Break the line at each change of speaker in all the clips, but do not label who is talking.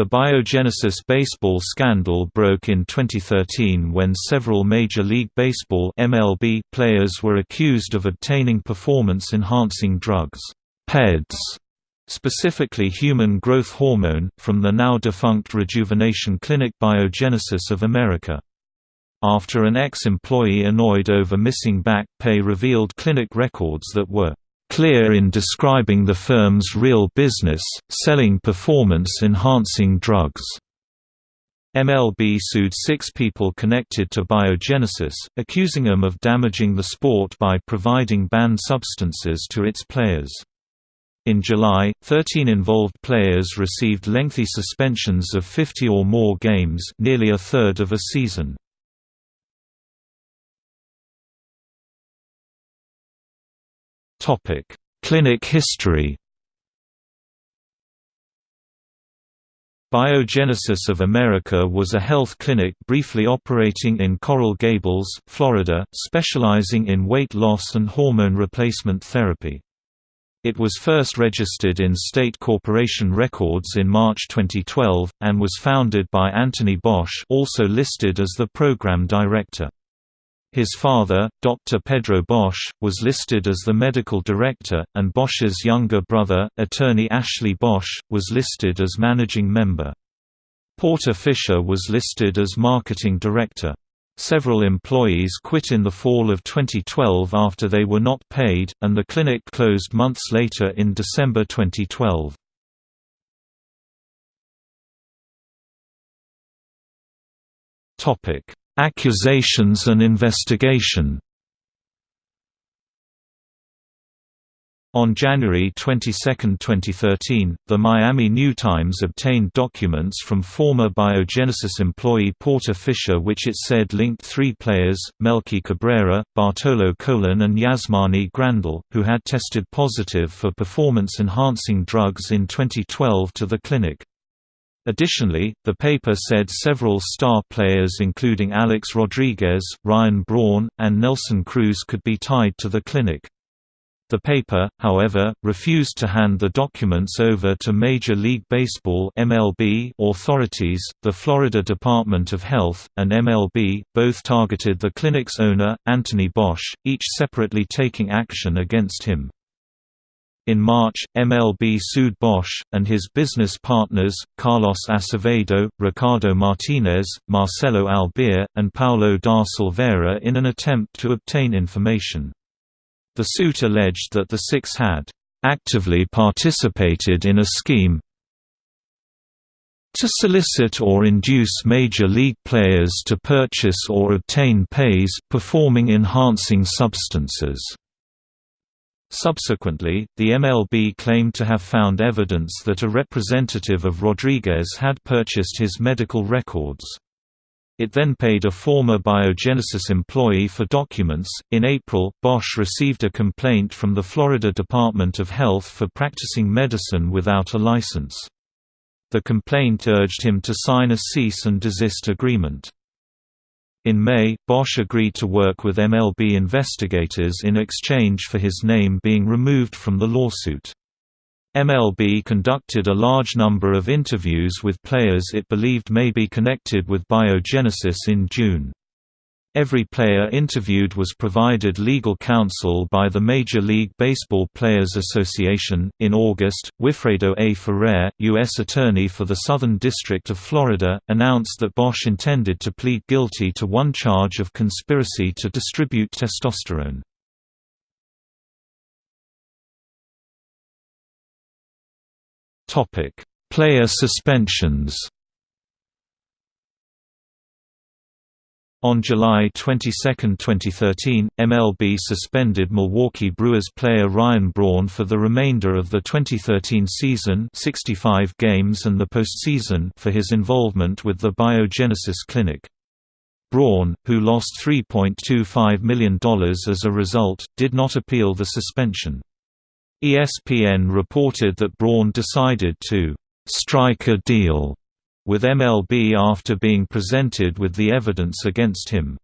The Biogenesis baseball scandal broke in 2013 when several Major League Baseball (MLB) players were accused of obtaining performance-enhancing drugs, PEDs, specifically human growth hormone, from the now-defunct rejuvenation clinic Biogenesis of America. After an ex-employee annoyed over missing back pay revealed clinic records that were clear in describing the firm's real business, selling performance-enhancing drugs. MLB sued six people connected to Biogenesis, accusing them of damaging the sport by providing banned substances to its players. In July, 13 involved players received lengthy suspensions of 50 or more games nearly a third of a season. Clinic history Biogenesis of America was a health clinic briefly operating in Coral Gables, Florida, specializing in weight loss and hormone replacement therapy. It was first registered in state corporation records in March 2012, and was founded by Anthony Bosch also listed as the program director. His father, Dr. Pedro Bosch, was listed as the medical director, and Bosch's younger brother, attorney Ashley Bosch, was listed as managing member. Porter Fisher was listed as marketing director. Several employees quit in the fall of 2012 after they were not paid, and the clinic closed months later in December 2012. Accusations and investigation On January 22, 2013, the Miami New Times obtained documents from former Biogenesis employee Porter Fisher which it said linked three players, Melky Cabrera, Bartolo Colon and Yasmani Grandal, who had tested positive for performance-enhancing drugs in 2012 to the clinic. Additionally, the paper said several star players including Alex Rodriguez, Ryan Braun, and Nelson Cruz could be tied to the clinic. The paper, however, refused to hand the documents over to Major League Baseball (MLB) authorities, the Florida Department of Health, and MLB, both targeted the clinic's owner, Anthony Bosch, each separately taking action against him. In March, MLB sued Bosch, and his business partners, Carlos Acevedo, Ricardo Martinez, Marcelo Albir, and Paulo da Silveira in an attempt to obtain information. The suit alleged that the six had actively participated in a scheme to solicit or induce major league players to purchase or obtain PEs performing enhancing substances. Subsequently, the MLB claimed to have found evidence that a representative of Rodriguez had purchased his medical records. It then paid a former Biogenesis employee for documents. In April, Bosch received a complaint from the Florida Department of Health for practicing medicine without a license. The complaint urged him to sign a cease and desist agreement. In May, Bosch agreed to work with MLB investigators in exchange for his name being removed from the lawsuit. MLB conducted a large number of interviews with players it believed may be connected with biogenesis in June. Every player interviewed was provided legal counsel by the Major League Baseball Players Association. In August, Wilfredo A. Ferrer, U.S. Attorney for the Southern District of Florida, announced that Bosch intended to plead guilty to one charge of conspiracy to distribute testosterone. Player suspensions. On July 22, 2013, MLB suspended Milwaukee Brewers player Ryan Braun for the remainder of the 2013 season 65 games and the postseason for his involvement with the Biogenesis Clinic. Braun, who lost $3.25 million as a result, did not appeal the suspension. ESPN reported that Braun decided to «strike a deal» with MLB after being presented with the evidence against him.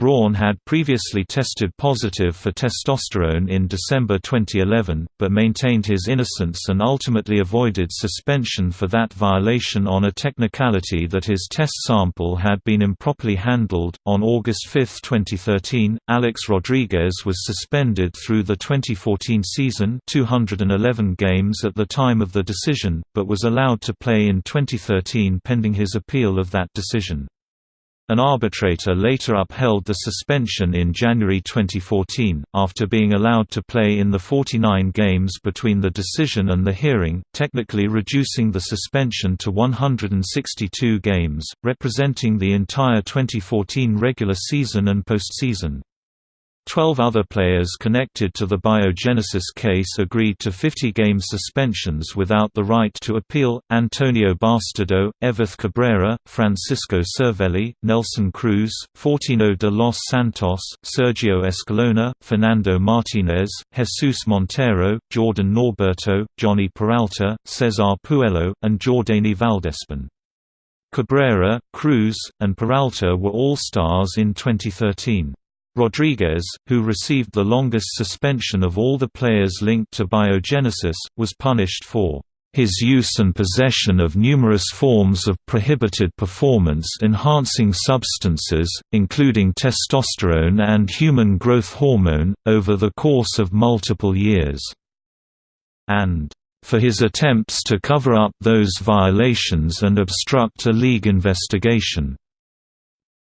Braun had previously tested positive for testosterone in December 2011, but maintained his innocence and ultimately avoided suspension for that violation on a technicality that his test sample had been improperly handled. On August 5, 2013, Alex Rodriguez was suspended through the 2014 season, 211 games at the time of the decision, but was allowed to play in 2013 pending his appeal of that decision. An arbitrator later upheld the suspension in January 2014, after being allowed to play in the 49 games between the decision and the hearing, technically reducing the suspension to 162 games, representing the entire 2014 regular season and postseason. Twelve other players connected to the biogenesis case agreed to 50-game suspensions without the right to appeal, Antonio Bastardo, Everth Cabrera, Francisco Cervelli, Nelson Cruz, Fortino de los Santos, Sergio Escalona, Fernando Martinez, Jesus Montero, Jordan Norberto, Jhonny Peralta, Cesar Puello, and Jordany Valdespin. Cabrera, Cruz, and Peralta were all stars in 2013. Rodriguez, who received the longest suspension of all the players linked to biogenesis, was punished for his use and possession of numerous forms of prohibited performance-enhancing substances, including testosterone and human growth hormone, over the course of multiple years. And for his attempts to cover up those violations and obstruct a league investigation.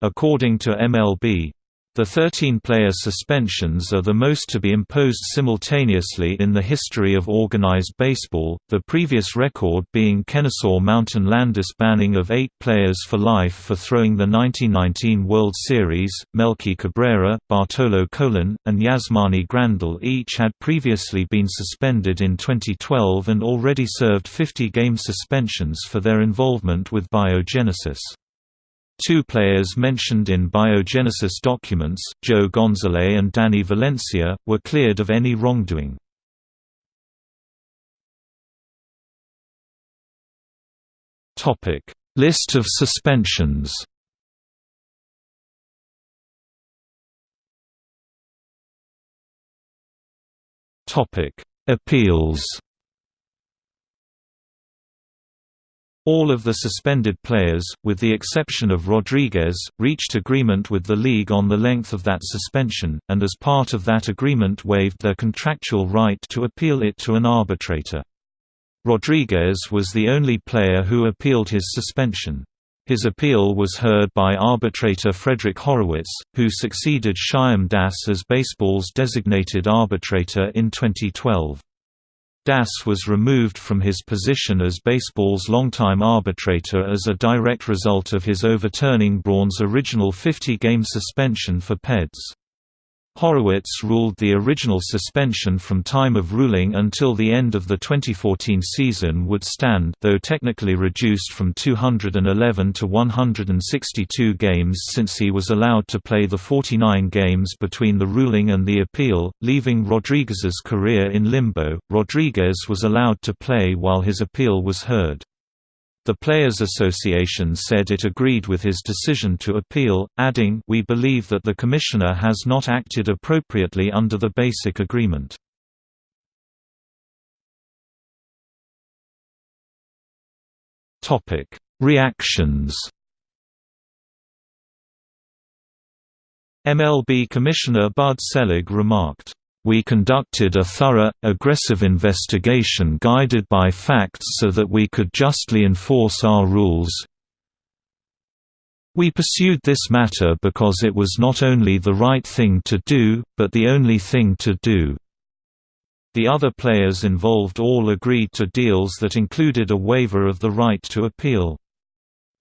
According to MLB, the 13-player suspensions are the most to be imposed simultaneously in the history of organized baseball, the previous record being Kennesaw Mountain Landis banning of eight players for life for throwing the 1919 World Series. Melky Cabrera, Bartolo Colon, and Yasmani Grandal each had previously been suspended in 2012 and already served 50-game suspensions for their involvement with biogenesis. Two players mentioned in biogenesis documents, Gio Gonzalez and Danny Valencia, were cleared of any wrongdoing. List of suspensions Appeals All of the suspended players, with the exception of Rodriguez, reached agreement with the league on the length of that suspension, and as part of that agreement waived their contractual right to appeal it to an arbitrator. Rodriguez was the only player who appealed his suspension. His appeal was heard by arbitrator Frederick Horowitz, who succeeded Shyam Das as baseball's designated arbitrator in 2012. Das was removed from his position as baseball's longtime arbitrator as a direct result of his overturning Braun's original 50-game suspension for PEDs. Horowitz ruled the original suspension from time of ruling until the end of the 2014 season would stand though technically reduced from 211 to 162 games since he was allowed to play the 49 games between the ruling and the appeal, leaving Rodriguez's career in limbo. Rodriguez was allowed to play while his appeal was heard. The Players Association said it agreed with his decision to appeal, adding, We believe that the Commissioner has not acted appropriately under the basic agreement. Reactions MLB Commissioner Bud Selig remarked, we conducted a thorough, aggressive investigation guided by facts so that we could justly enforce our rules. We pursued this matter because it was not only the right thing to do, but the only thing to do. The other players involved all agreed to deals that included a waiver of the right to appeal.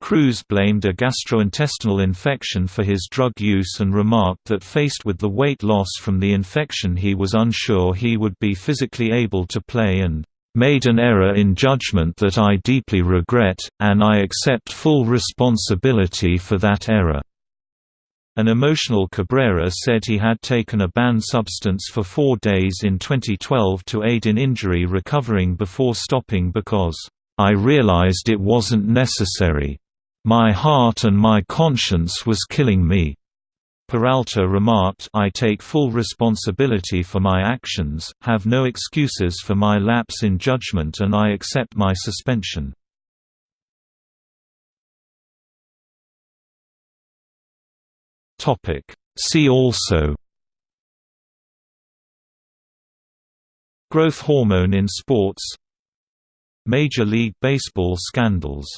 Cruz blamed a gastrointestinal infection for his drug use and remarked that faced with the weight loss from the infection he was unsure he would be physically able to play and made an error in judgment that I deeply regret, and I accept full responsibility for that error." An emotional Cabrera said he had taken a banned substance for four days in 2012 to aid in injury recovering before stopping because, "...I realized it wasn't necessary. My heart and my conscience was killing me. Peralta remarked I take full responsibility for my actions, have no excuses for my lapse in judgment and I accept my suspension. See also Growth hormone in sports Major League Baseball scandals